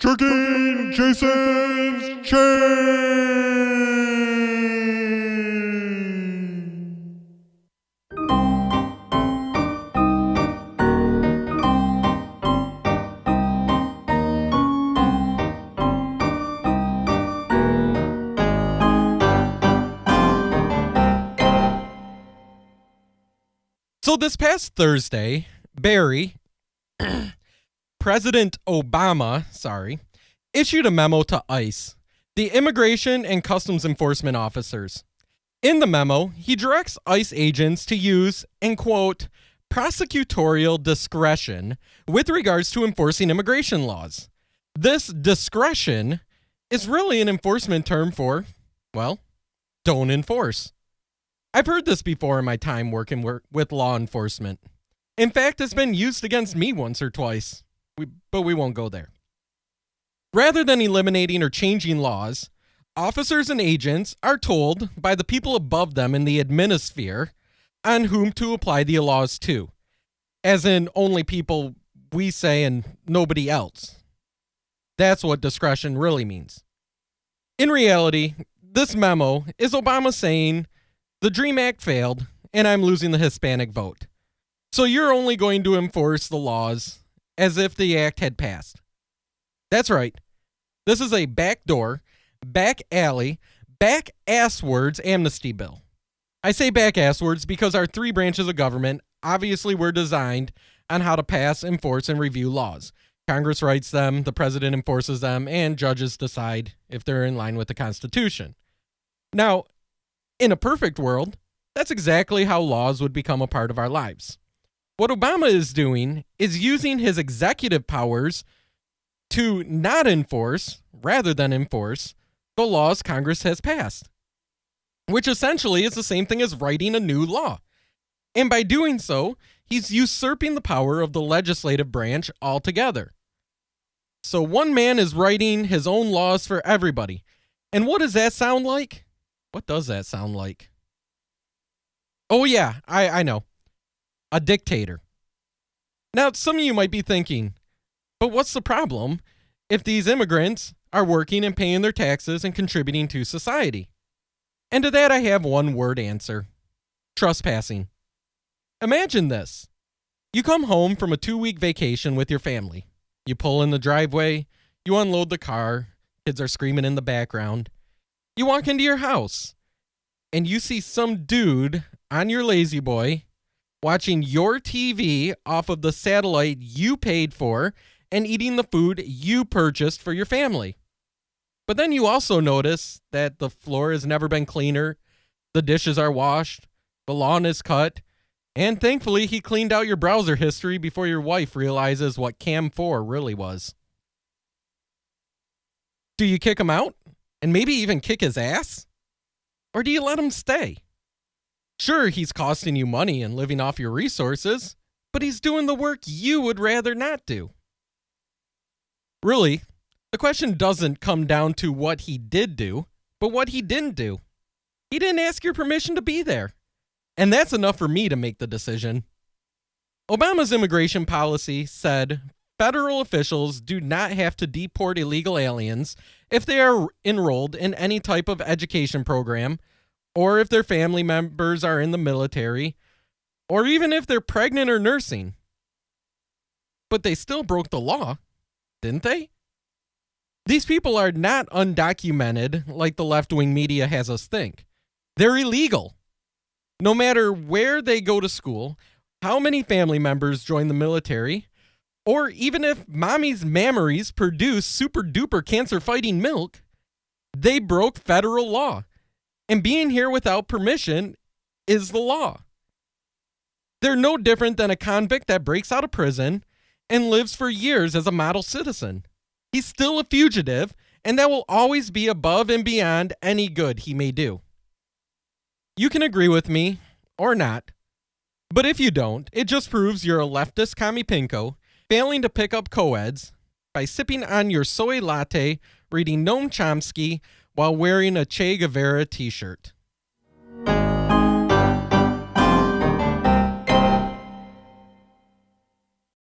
Tricking Jason's Chain! So this past Thursday, Barry, President Obama, sorry, issued a memo to ICE, the Immigration and Customs Enforcement officers. In the memo, he directs ICE agents to use, and quote, prosecutorial discretion with regards to enforcing immigration laws. This discretion is really an enforcement term for, well, don't enforce. I've heard this before in my time working with law enforcement. In fact, it's been used against me once or twice, we, but we won't go there. Rather than eliminating or changing laws, officers and agents are told by the people above them in the adminisphere on whom to apply the laws to, as in only people we say and nobody else. That's what discretion really means. In reality, this memo is Obama saying the DREAM Act failed, and I'm losing the Hispanic vote. So you're only going to enforce the laws as if the act had passed. That's right. This is a backdoor, back alley, back asswards amnesty bill. I say back asswards because our three branches of government obviously were designed on how to pass, enforce, and review laws. Congress writes them, the president enforces them, and judges decide if they're in line with the Constitution. Now, in a perfect world, that's exactly how laws would become a part of our lives. What Obama is doing is using his executive powers to not enforce, rather than enforce, the laws Congress has passed, which essentially is the same thing as writing a new law. And by doing so, he's usurping the power of the legislative branch altogether. So one man is writing his own laws for everybody. And what does that sound like? What does that sound like? Oh, yeah, I, I know. A dictator. Now, some of you might be thinking, but what's the problem if these immigrants are working and paying their taxes and contributing to society? And to that, I have one word answer trespassing. Imagine this you come home from a two week vacation with your family. You pull in the driveway, you unload the car, kids are screaming in the background. You walk into your house and you see some dude on your La-Z-Boy watching your TV off of the satellite you paid for and eating the food you purchased for your family. But then you also notice that the floor has never been cleaner, the dishes are washed, the lawn is cut, and thankfully he cleaned out your browser history before your wife realizes what Cam 4 really was. Do you kick him out? and maybe even kick his ass? Or do you let him stay? Sure, he's costing you money and living off your resources, but he's doing the work you would rather not do. Really, the question doesn't come down to what he did do, but what he didn't do. He didn't ask your permission to be there. And that's enough for me to make the decision. Obama's immigration policy said federal officials do not have to deport illegal aliens if they are enrolled in any type of education program, or if their family members are in the military, or even if they're pregnant or nursing. But they still broke the law, didn't they? These people are not undocumented like the left wing media has us think. They're illegal. No matter where they go to school, how many family members join the military, or even if mommy's mammaries produce super duper cancer fighting milk, they broke federal law. And being here without permission is the law. They're no different than a convict that breaks out of prison and lives for years as a model citizen. He's still a fugitive, and that will always be above and beyond any good he may do. You can agree with me or not, but if you don't, it just proves you're a leftist commie pinko failing to pick up coeds by sipping on your soy latte, reading Noam Chomsky while wearing a Che Guevara t shirt.